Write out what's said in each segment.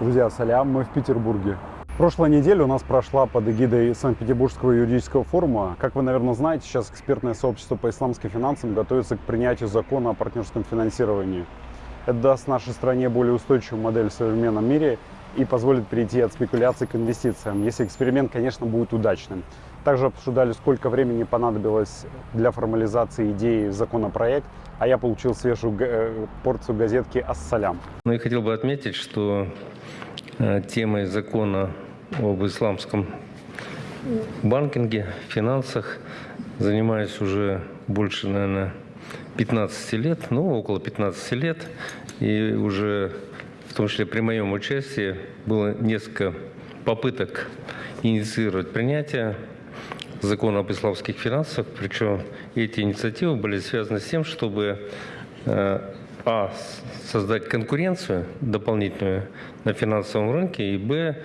Друзья, салям, мы в Петербурге. Прошлая неделя у нас прошла под эгидой Санкт-Петербургского юридического форума. Как вы, наверное, знаете, сейчас экспертное сообщество по исламским финансам готовится к принятию закона о партнерском финансировании. Это даст нашей стране более устойчивую модель в современном мире и позволит перейти от спекуляций к инвестициям, если эксперимент, конечно, будет удачным. Также обсуждали, сколько времени понадобилось для формализации идеи законопроект, а я получил свежую э, порцию газетки «Ассалям». Ну, я хотел бы отметить, что э, темой закона об исламском банкинге, финансах занимаюсь уже больше, наверное, 15 лет, ну, около 15 лет. И уже, в том числе при моем участии, было несколько попыток инициировать принятие закона об исламских финансах. Причем эти инициативы были связаны с тем, чтобы э, а, создать конкуренцию дополнительную на финансовом рынке, и б,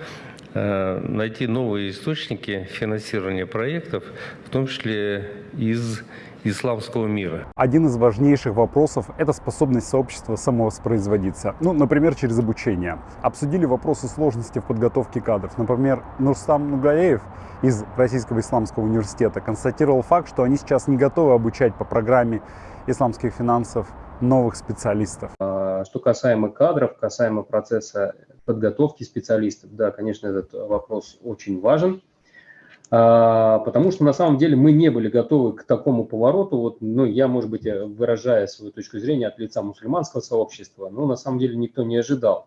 Э, найти новые источники финансирования проектов, в том числе из исламского мира. Один из важнейших вопросов – это способность сообщества самовоспроизводиться. Ну, например, через обучение. Обсудили вопросы сложности в подготовке кадров. Например, Нурстам Нугалеев из Российского исламского университета констатировал факт, что они сейчас не готовы обучать по программе исламских финансов новых специалистов. А, что касаемо кадров, касаемо процесса подготовки специалистов. Да, конечно, этот вопрос очень важен, потому что на самом деле мы не были готовы к такому повороту. Вот, ну, я, может быть, выражая свою точку зрения от лица мусульманского сообщества, но на самом деле никто не ожидал,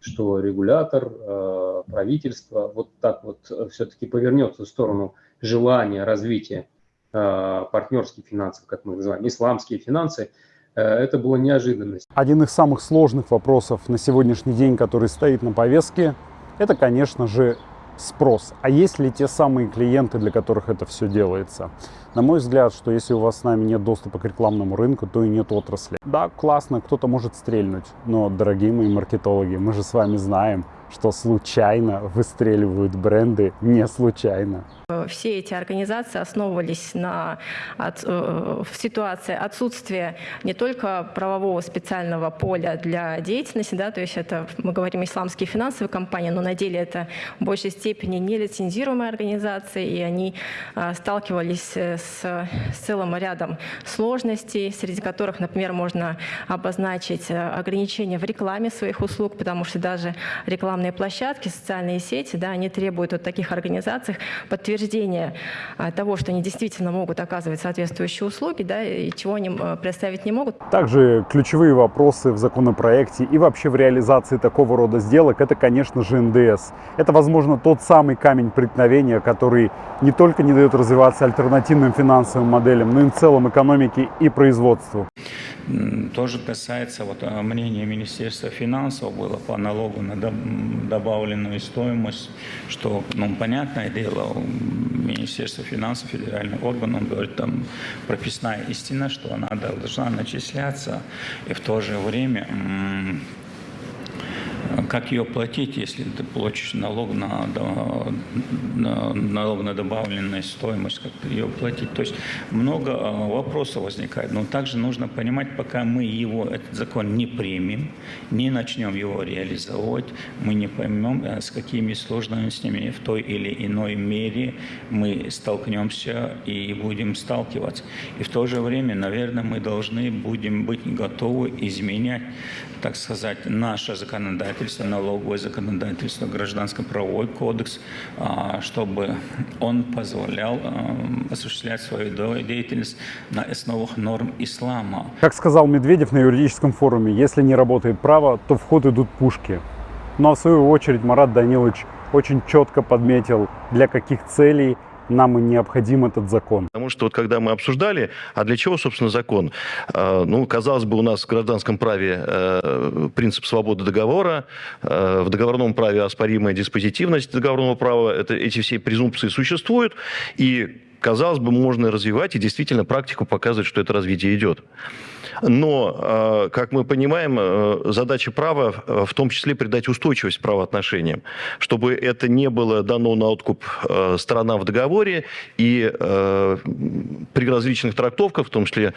что регулятор, а, правительство вот так вот все-таки повернется в сторону желания развития а, партнерских финансов, как мы называем, исламские финансы – Э, это была неожиданность. Один из самых сложных вопросов на сегодняшний день, который стоит на повестке, это, конечно же, спрос. А есть ли те самые клиенты, для которых это все делается? На мой взгляд, что если у вас с нами нет доступа к рекламному рынку, то и нет отрасли. Да, классно, кто-то может стрельнуть, но, дорогие мои маркетологи, мы же с вами знаем, что случайно выстреливают бренды не случайно. Все эти организации основывались на от, э, в ситуации отсутствия не только правового специального поля для деятельности, да, то есть это, мы говорим, исламские финансовые компании, но на деле это в большей степени нелицензируемые организации, и они э, сталкивались с, с целым рядом сложностей, среди которых, например, можно обозначить э, ограничения в рекламе своих услуг, потому что даже реклама рекламные площадки, социальные сети, да, они требуют от таких организаций подтверждения а, того, что они действительно могут оказывать соответствующие услуги, да, и чего они а, представить не могут. Также ключевые вопросы в законопроекте и вообще в реализации такого рода сделок, это, конечно же, НДС. Это, возможно, тот самый камень преткновения, который не только не дает развиваться альтернативным финансовым моделям, но и в целом экономике и производству. Тоже касается вот, а, мнения Министерства финансов было по налогу на добавленную стоимость, что, ну, понятное дело, Министерство финансов, федеральный орган, он говорит, там прописная истина, что она должна начисляться, и в то же время как ее платить, если ты платишь налог на, на, налог на добавленную стоимость, как ее платить. То есть много а, вопросов возникает. Но также нужно понимать, пока мы его, этот закон не примем, не начнем его реализовать, мы не поймем, а, с какими сложностями в той или иной мере мы столкнемся и будем сталкиваться. И в то же время, наверное, мы должны будем быть готовы изменять, так сказать, наше законодательство, законодательство, налоговое законодательство, гражданско-правовой кодекс, а, чтобы он позволял а, осуществлять свою деятельность на основах норм ислама. Как сказал Медведев на юридическом форуме, если не работает право, то в ход идут пушки. Ну а в свою очередь Марат Данилович очень четко подметил, для каких целей нам и необходим этот закон. Потому что вот когда мы обсуждали, а для чего, собственно, закон? А, ну, казалось бы, у нас в гражданском праве э, принцип свободы договора, э, в договорном праве оспоримая диспозитивность договорного права, это, эти все презумпции существуют, и казалось бы, можно развивать, и действительно практика показывает, что это развитие идет. Но, как мы понимаем, задача права в том числе придать устойчивость правоотношениям, чтобы это не было дано на откуп сторонам в договоре и при различных трактовках, в том числе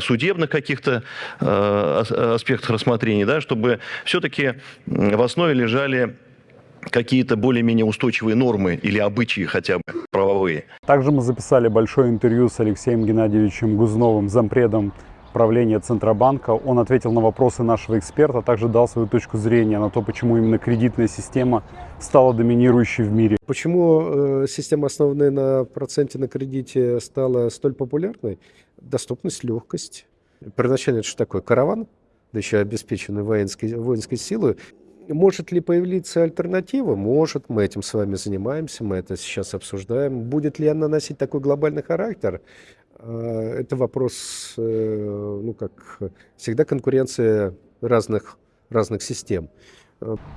судебных каких-то аспектах рассмотрения, да, чтобы все-таки в основе лежали какие-то более-менее устойчивые нормы или обычаи хотя бы правовые. Также мы записали большое интервью с Алексеем Геннадьевичем Гузновым, зампредом правления Центробанка. Он ответил на вопросы нашего эксперта, а также дал свою точку зрения на то, почему именно кредитная система стала доминирующей в мире. Почему э, система, основанная на проценте на кредите, стала столь популярной? Доступность, легкость. Первоначально это что такое? Караван, да еще обеспеченный воинской, воинской силой. Может ли появиться альтернатива? Может, мы этим с вами занимаемся, мы это сейчас обсуждаем. Будет ли она носить такой глобальный характер? А, это вопрос, э, ну как всегда, конкуренция разных, разных систем.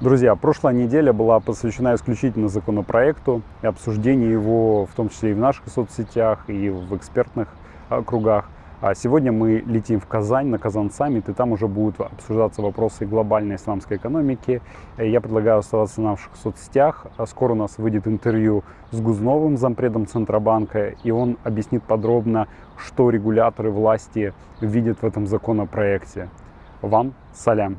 Друзья, прошлая неделя была посвящена исключительно законопроекту и обсуждению его, в том числе и в наших соцсетях, и в экспертных а, кругах. А сегодня мы летим в Казань, на Казан саммит, и там уже будут обсуждаться вопросы глобальной исламской экономики. Я предлагаю оставаться в наших соцсетях. Скоро у нас выйдет интервью с Гузновым, зампредом Центробанка, и он объяснит подробно, что регуляторы власти видят в этом законопроекте. Вам салям!